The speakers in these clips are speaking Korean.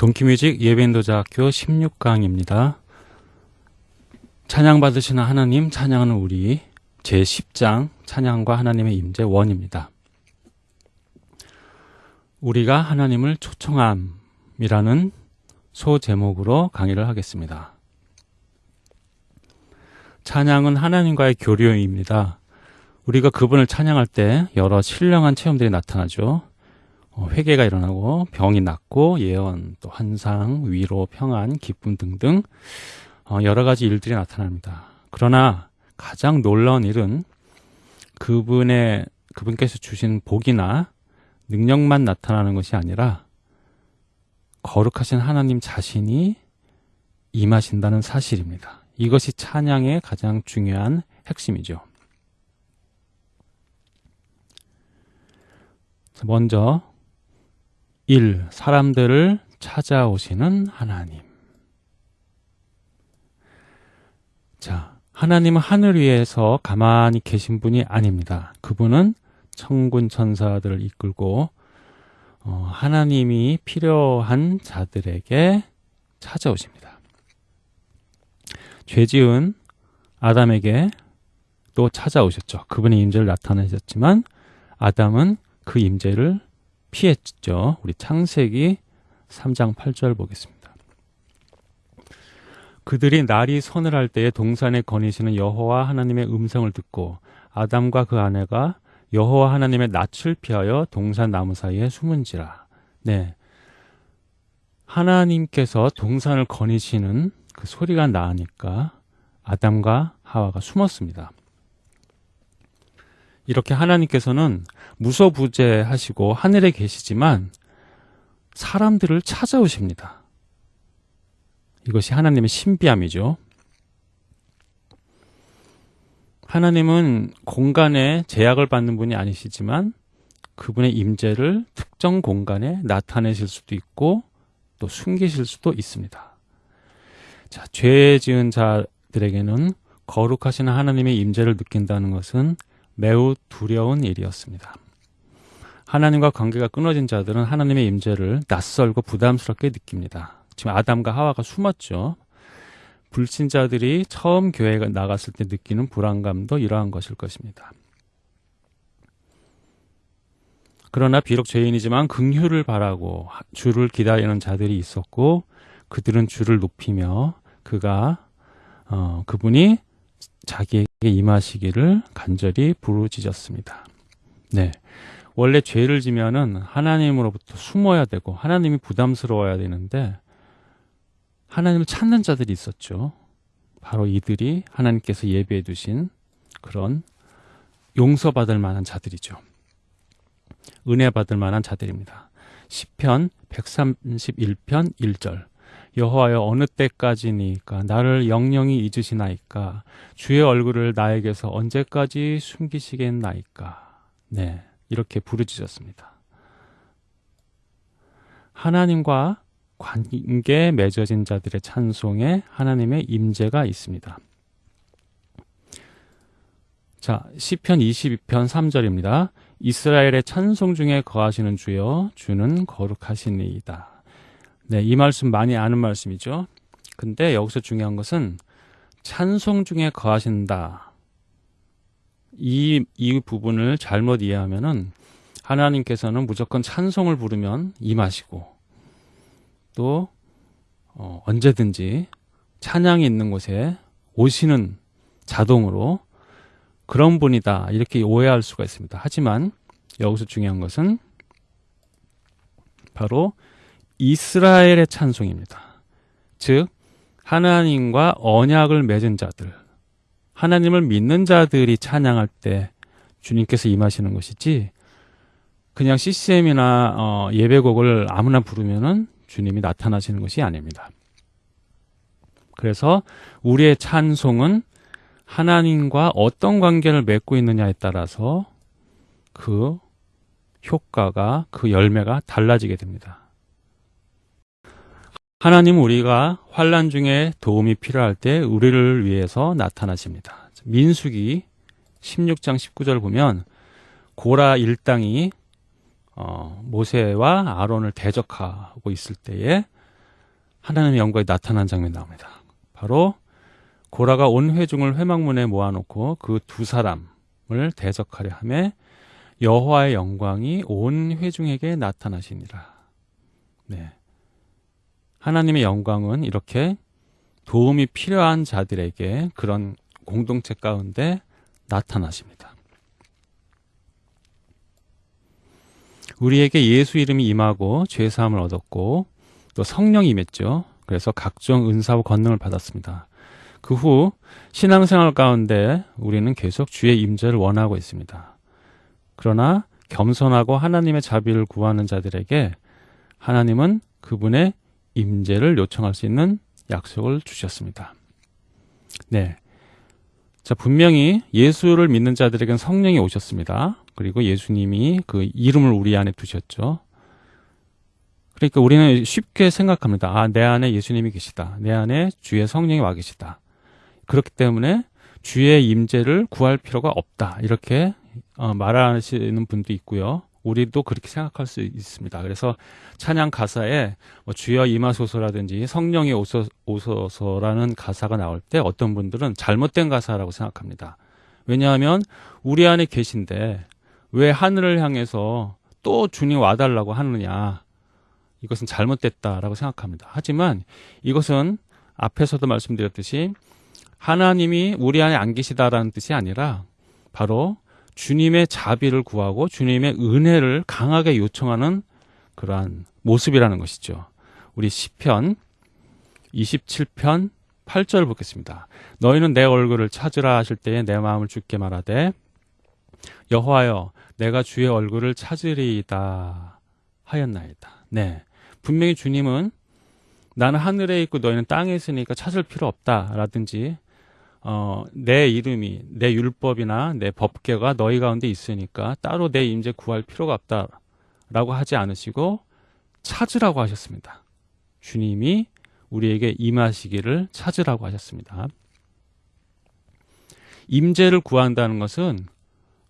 동키뮤직 예배인도자학교 16강입니다. 찬양 받으시는 하나님, 찬양하는 우리 제10장 찬양과 하나님의 임재 원입니다. 우리가 하나님을 초청함이라는 소제목으로 강의를 하겠습니다. 찬양은 하나님과의 교류입니다. 우리가 그분을 찬양할 때 여러 신령한 체험들이 나타나죠. 어, 회개가 일어나고 병이 낫고 예언, 또 환상, 위로, 평안, 기쁨 등등 어, 여러 가지 일들이 나타납니다. 그러나 가장 놀라운 일은 그분의 그분께서 주신 복이나 능력만 나타나는 것이 아니라 거룩하신 하나님 자신이 임하신다는 사실입니다. 이것이 찬양의 가장 중요한 핵심이죠. 먼저 1. 사람들을 찾아오시는 하나님. 자, 하나님은 하늘 위에서 가만히 계신 분이 아닙니다. 그분은 천군 천사들을 이끌고 어, 하나님이 필요한 자들에게 찾아오십니다. 죄 지은 아담에게 또 찾아오셨죠. 그분의 임재를 나타내셨지만 아담은 그 임재를 피했죠. 우리 창세기 3장 8절 보겠습니다. 그들이 날이 서늘할 때에 동산에 거니시는 여호와 하나님의 음성을 듣고 아담과 그 아내가 여호와 하나님의 낯을 피하여 동산 나무 사이에 숨은지라. 네. 하나님께서 동산을 거니시는 그 소리가 나니까 아담과 하와가 숨었습니다. 이렇게 하나님께서는 무소부재하시고 하늘에 계시지만 사람들을 찾아오십니다. 이것이 하나님의 신비함이죠. 하나님은 공간에 제약을 받는 분이 아니시지만 그분의 임재를 특정 공간에 나타내실 수도 있고 또 숨기실 수도 있습니다. 자, 죄 지은 자들에게는 거룩하신 하나님의 임재를 느낀다는 것은 매우 두려운 일이었습니다. 하나님과 관계가 끊어진 자들은 하나님의 임재를 낯설고 부담스럽게 느낍니다. 지금 아담과 하와가 숨었죠. 불신자들이 처음 교회에 나갔을 때 느끼는 불안감도 이러한 것일 것입니다. 그러나 비록 죄인이지만 긍휼을 바라고 주를 기다리는 자들이 있었고 그들은 주를 높이며 그가 어, 그분이 자기에게 임하시기를 간절히 부르짖었습니다. 네. 원래 죄를 지면은 하나님으로부터 숨어야 되고 하나님이 부담스러워야 되는데 하나님을 찾는 자들이 있었죠. 바로 이들이 하나님께서 예배해 두신 그런 용서받을 만한 자들이죠. 은혜 받을 만한 자들입니다. 시편 131편 1절 여호와여 어느 때까지니까 나를 영영히 잊으시나이까 주의 얼굴을 나에게서 언제까지 숨기시겠나이까 네 이렇게 부르짖었습니다. 하나님과 관계 맺어진 자들의 찬송에 하나님의 임재가 있습니다. 자, 시편 22편 3절입니다. 이스라엘의 찬송 중에 거하시는 주여 주는 거룩하시니이다. 네, 이 말씀 많이 아는 말씀이죠. 근데 여기서 중요한 것은 찬송 중에 거하신다. 이, 이 부분을 잘못 이해하면은 하나님께서는 무조건 찬송을 부르면 임하시고 또 어, 언제든지 찬양이 있는 곳에 오시는 자동으로 그런 분이다 이렇게 오해할 수가 있습니다. 하지만 여기서 중요한 것은 바로 이스라엘의 찬송입니다. 즉 하나님과 언약을 맺은 자들, 하나님을 믿는 자들이 찬양할 때 주님께서 임하시는 것이지 그냥 CCM이나 어, 예배곡을 아무나 부르면은 주님이 나타나시는 것이 아닙니다. 그래서 우리의 찬송은 하나님과 어떤 관계를 맺고 있느냐에 따라서 그 효과가 그 열매가 달라지게 됩니다. 하나님은 우리가 환란 중에 도움이 필요할 때 우리를 위해서 나타나십니다. 민수기 16장 19절 보면 고라 일당이 어, 모세와 아론을 대적하고 있을 때에 하나님의 영광이 나타난 장면이 나옵니다. 바로 고라가 온 회중을 회막문에 모아놓고 그 두 사람을 대적하려 함에 여호와의 영광이 온 회중에게 나타나시니라. 네. 하나님의 영광은 이렇게 도움이 필요한 자들에게 그런 공동체 가운데 나타나십니다. 우리에게 예수 이름이 임하고 죄 사함을 얻었고 또 성령이 임했죠. 그래서 각종 은사와 권능을 받았습니다. 그 후 신앙생활 가운데 우리는 계속 주의 임재를 원하고 있습니다. 그러나 겸손하고 하나님의 자비를 구하는 자들에게 하나님은 그분의 임재를 요청할 수 있는 약속을 주셨습니다. 네. 자, 분명히 예수를 믿는 자들에게는 성령이 오셨습니다. 그리고 예수님이 그 이름을 우리 안에 두셨죠. 그러니까 우리는 쉽게 생각합니다. 아, 내 안에 예수님이 계시다. 내 안에 주의 성령이 와 계시다. 그렇기 때문에 주의 임재를 구할 필요가 없다. 이렇게 어, 말하시는 분도 있고요. 우리도 그렇게 생각할 수 있습니다. 그래서 찬양 가사에 뭐 주여 임하소서라든지 성령이 오소, 오소서라는 가사가 나올 때 어떤 분들은 잘못된 가사라고 생각합니다. 왜냐하면 우리 안에 계신데 왜 하늘을 향해서 또 주님 와달라고 하느냐. 이것은 잘못됐다라고 생각합니다. 하지만 이것은 앞에서도 말씀드렸듯이 하나님이 우리 안에 안 계시다라는 뜻이 아니라 바로 주님의 자비를 구하고 주님의 은혜를 강하게 요청하는 그러한 모습이라는 것이죠. 우리 시편 27편 8절 보겠습니다. 너희는 내 얼굴을 찾으라 하실 때에 내 마음을 죽게 말하되 여호와여 내가 주의 얼굴을 찾으리이다 하였나이다. 네. 분명히 주님은 나는 하늘에 있고 너희는 땅에 있으니까 찾을 필요 없다라든지 어, 내 이름이 내 율법이나 내 법계가 너희 가운데 있으니까 따로 내 임재 구할 필요가 없다라고 하지 않으시고 찾으라고 하셨습니다. 주님이 우리에게 임하시기를 찾으라고 하셨습니다. 임재를 구한다는 것은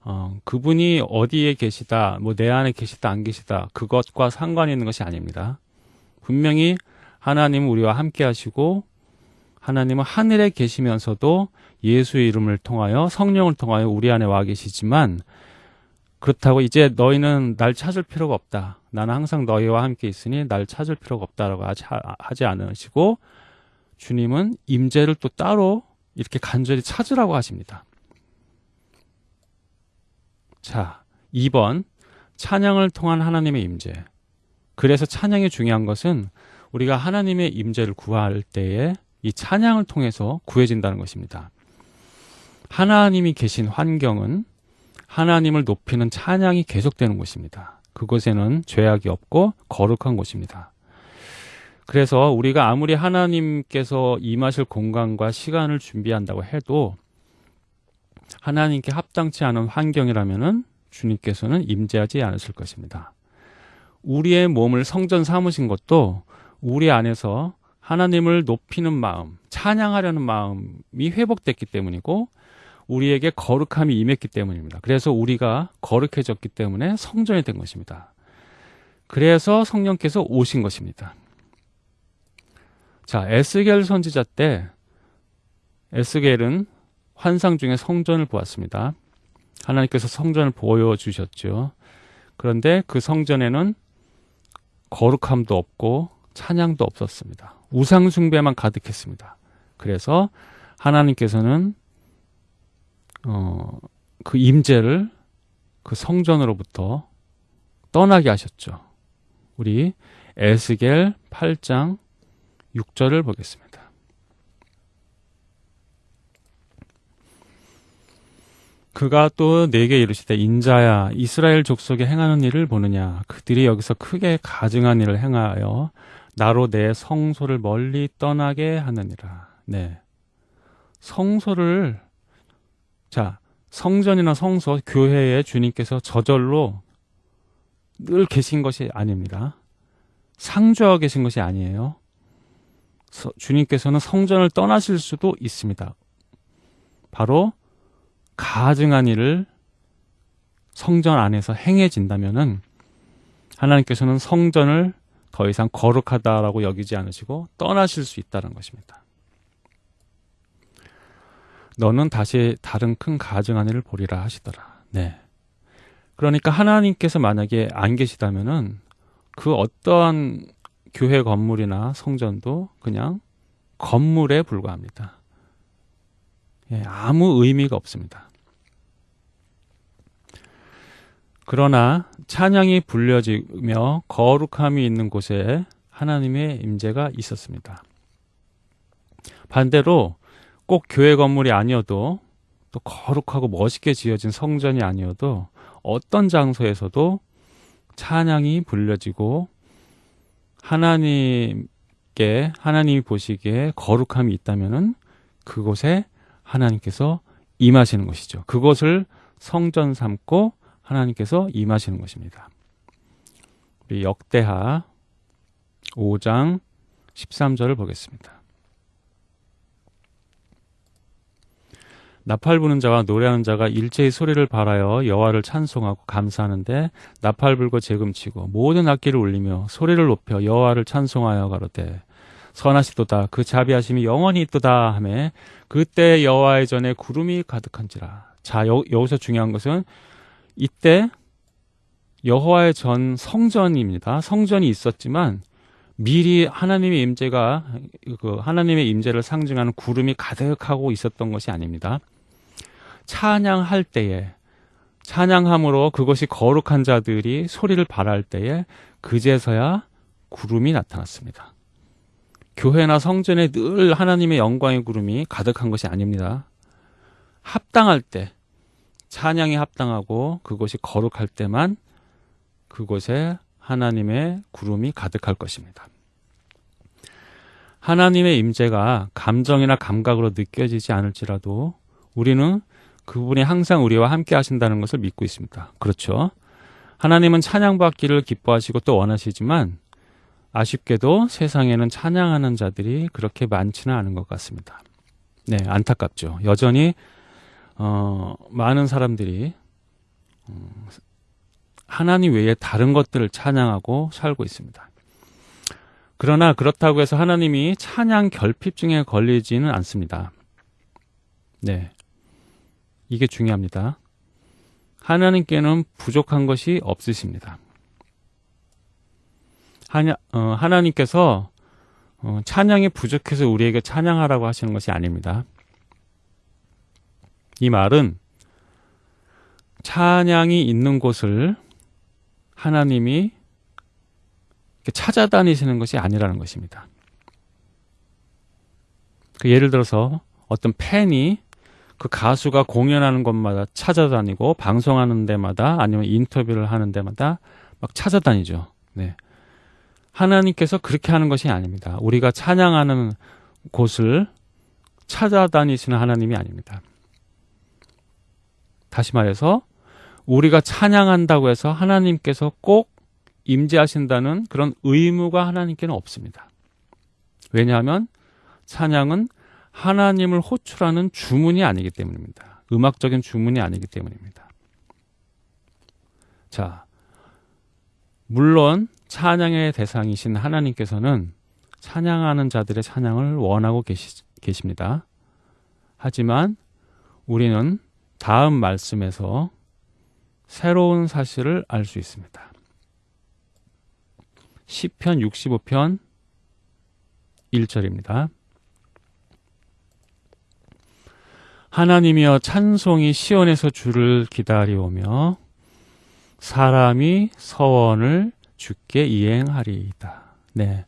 어, 그분이 어디에 계시다, 뭐 내 안에 계시다, 안 계시다, 그것과 상관이 있는 것이 아닙니다. 분명히 하나님은 우리와 함께 하시고 하나님은 하늘에 계시면서도 예수의 이름을 통하여 성령을 통하여 우리 안에 와 계시지만 그렇다고 이제 너희는 날 찾을 필요가 없다. 나는 항상 너희와 함께 있으니 날 찾을 필요가 없다라고 하지, 않으시고 주님은 임재를 또 따로 이렇게 간절히 찾으라고 하십니다. 자, 2번 찬양을 통한 하나님의 임재. 그래서 찬양이 중요한 것은 우리가 하나님의 임재를 구할 때에 이 찬양을 통해서 구해진다는 것입니다. 하나님이 계신 환경은 하나님을 높이는 찬양이 계속되는 곳입니다. 그곳에는 죄악이 없고 거룩한 곳입니다. 그래서 우리가 아무리 하나님께서 임하실 공간과 시간을 준비한다고 해도 하나님께 합당치 않은 환경이라면은 주님께서는 임재하지 않으실 것입니다. 우리의 몸을 성전 삼으신 것도 우리 안에서 하나님을 높이는 마음, 찬양하려는 마음이 회복됐기 때문이고 우리에게 거룩함이 임했기 때문입니다. 그래서 우리가 거룩해졌기 때문에 성전이 된 것입니다. 그래서 성령께서 오신 것입니다. 자, 에스겔 선지자 때 에스겔은 환상 중에 성전을 보았습니다. 하나님께서 성전을 보여주셨죠. 그런데 그 성전에는 거룩함도 없고 찬양도 없었습니다. 우상 숭배만 가득했습니다. 그래서 하나님께서는 어, 그 임재를 그 성전으로부터 떠나게 하셨죠. 우리 에스겔 8장 6절을 보겠습니다. 그가 또 내게 이르시되 인자야 이스라엘 족속에 행하는 일을 보느냐 그들이 여기서 크게 가증한 일을 행하여 나로 내 성소를 멀리 떠나게 하느니라. 네. 성소를 자, 성전이나 성소, 교회에 주님께서 저절로 늘 계신 것이 아닙니다. 상주하고 계신 것이 아니에요. 서, 주님께서는 성전을 떠나실 수도 있습니다. 바로 가증한 일을 성전 안에서 행해진다면은 하나님께서는 성전을 더 이상 거룩하다라고 여기지 않으시고 떠나실 수 있다는 것입니다. 너는 다시 다른 큰 가증 하늘을 보리라 하시더라. 네. 그러니까 하나님께서 만약에 안 계시다면은 그 어떠한 교회 건물이나 성전도 그냥 건물에 불과합니다. 예, 아무 의미가 없습니다. 그러나 찬양이 불려지며 거룩함이 있는 곳에 하나님의 임재가 있었습니다. 반대로 꼭 교회 건물이 아니어도 또 거룩하고 멋있게 지어진 성전이 아니어도 어떤 장소에서도 찬양이 불려지고 하나님께 하나님이 보시기에 거룩함이 있다면은 그곳에 하나님께서 임하시는 것이죠. 그것을 성전 삼고 하나님께서 임하시는 것입니다. 우리 역대하 5장 13절을 보겠습니다. 나팔 부는 자와 노래하는 자가 일제히 소리를 발하여 여호와를 찬송하고 감사하는데 나팔 불고 재금치고 모든 악기를 울리며 소리를 높여 여호와를 찬송하여 가로되 선하시도다 그 자비하심이 영원히 있도다 하매 그때 여호와의 전에 구름이 가득한지라 자 여, 여기서 중요한 것은 이때 여호와의 전 성전입니다 성전이 있었지만 미리 하나님의 임재가 그 하나님의 임재를 상징하는 구름이 가득하고 있었던 것이 아닙니다. 찬양할 때에 찬양함으로 그것이 거룩한 자들이 소리를 발할 때에 그제서야 구름이 나타났습니다. 교회나 성전에 늘 하나님의 영광의 구름이 가득한 것이 아닙니다. 합당할 때, 찬양이 합당하고 그것이 거룩할 때만 그곳에 하나님의 구름이 가득할 것입니다. 하나님의 임재가 감정이나 감각으로 느껴지지 않을지라도 우리는 그분이 항상 우리와 함께 하신다는 것을 믿고 있습니다. 그렇죠. 하나님은 찬양받기를 기뻐하시고 또 원하시지만 아쉽게도 세상에는 찬양하는 자들이 그렇게 많지는 않은 것 같습니다. 네, 안타깝죠. 여전히 어, 많은 사람들이 어, 하나님 외에 다른 것들을 찬양하고 살고 있습니다. 그러나 그렇다고 해서 하나님이 찬양 결핍증에 걸리지는 않습니다. 네. 이게 중요합니다. 하나님께는 부족한 것이 없으십니다. 하나, 어, 하나님께서 어, 찬양이 부족해서 우리에게 찬양하라고 하시는 것이 아닙니다. 이 말은 찬양이 있는 곳을 하나님이 찾아다니시는 것이 아니라는 것입니다. 그 예를 들어서 어떤 팬이 그 가수가 공연하는 곳마다 찾아다니고 방송하는 데마다 아니면 인터뷰를 하는 데마다 막 찾아다니죠. 네. 하나님께서 그렇게 하는 것이 아닙니다. 우리가 찬양하는 곳을 찾아다니시는 하나님이 아닙니다. 다시 말해서 우리가 찬양한다고 해서 하나님께서 꼭 임재하신다는 그런 의무가 하나님께는 없습니다. 왜냐하면 찬양은 하나님을 호출하는 주문이 아니기 때문입니다. 음악적인 주문이 아니기 때문입니다. 자, 물론 찬양의 대상이신 하나님께서는 찬양하는 자들의 찬양을 원하고 계시, 계십니다. 하지만 우리는 다음 말씀에서 새로운 사실을 알 수 있습니다. 10편 65편 1절입니다. 하나님이여 찬송이 시온에서 주를 기다리오며 사람이 서원을 주께 이행하리이다. 네.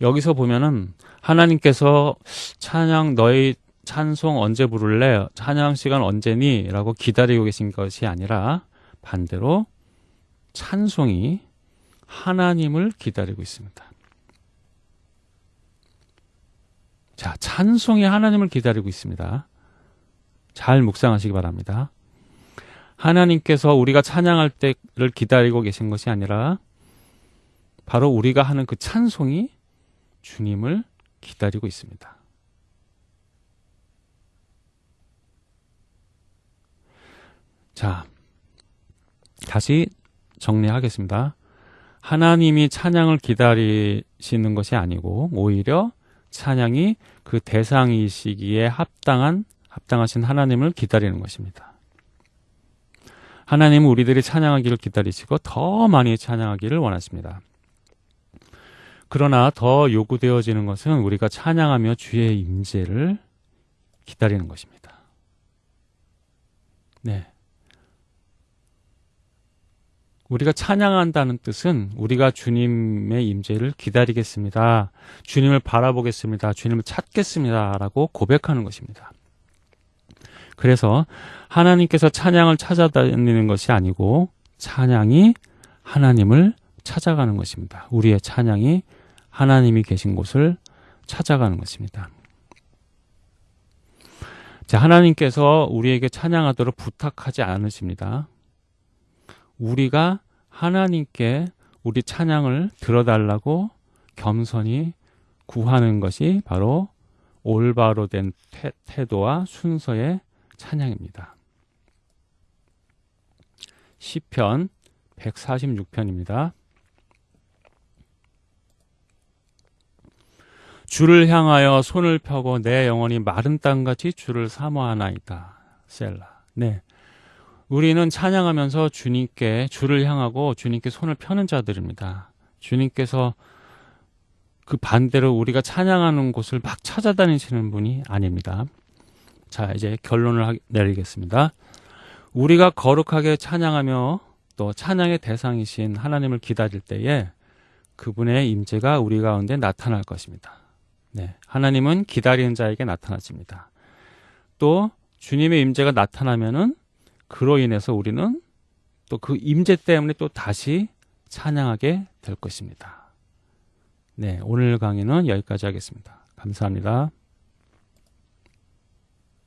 여기서 보면은 하나님께서 찬양 너희 찬송 언제 부를래? 찬양 시간 언제니? 라고 기다리고 계신 것이 아니라 반대로 찬송이 하나님을 기다리고 있습니다. 자, 찬송이 하나님을 기다리고 있습니다. 잘 묵상하시기 바랍니다. 하나님께서 우리가 찬양할 때를 기다리고 계신 것이 아니라 바로 우리가 하는 그 찬송이 주님을 기다리고 있습니다. 자, 다시 정리하겠습니다. 하나님이 찬양을 기다리시는 것이 아니고 오히려 찬양이 그 대상이시기에 합당한 합당하신 하나님을 기다리는 것입니다. 하나님은 우리들이 찬양하기를 기다리시고 더 많이 찬양하기를 원하십니다. 그러나 더 요구되어지는 것은 우리가 찬양하며 주의 임재를 기다리는 것입니다. 네. 우리가 찬양한다는 뜻은 우리가 주님의 임재를 기다리겠습니다. 주님을 바라보겠습니다. 주님을 찾겠습니다 라고 고백하는 것입니다. 그래서 하나님께서 찬양을 찾아다니는 것이 아니고 찬양이 하나님을 찾아가는 것입니다. 우리의 찬양이 하나님이 계신 곳을 찾아가는 것입니다. 자, 하나님께서 우리에게 찬양하도록 부탁하지 않으십니다. 우리가 하나님께 우리 찬양을 들어달라고 겸손히 구하는 것이 바로 올바로 된 태, 도와 순서의 찬양입니다. 시편 146편입니다. 주를 향하여 손을 펴고 내 영혼이 마른 땅같이 주를 사모하나이다. 셀라. 네. 우리는 찬양하면서 주님께 주를 향하고 주님께 손을 펴는 자들입니다. 주님께서 그 반대로 우리가 찬양하는 곳을 막 찾아다니시는 분이 아닙니다. 자, 이제 결론을 내리겠습니다. 우리가 거룩하게 찬양하며 또 찬양의 대상이신 하나님을 기다릴 때에 그분의 임재가 우리 가운데 나타날 것입니다. 네, 하나님은 기다리는 자에게 나타나십니다. 또 주님의 임재가 나타나면은 그로 인해서 우리는 또 그 임재 때문에 또 다시 찬양하게 될 것입니다. 네, 오늘 강의는 여기까지 하겠습니다. 감사합니다.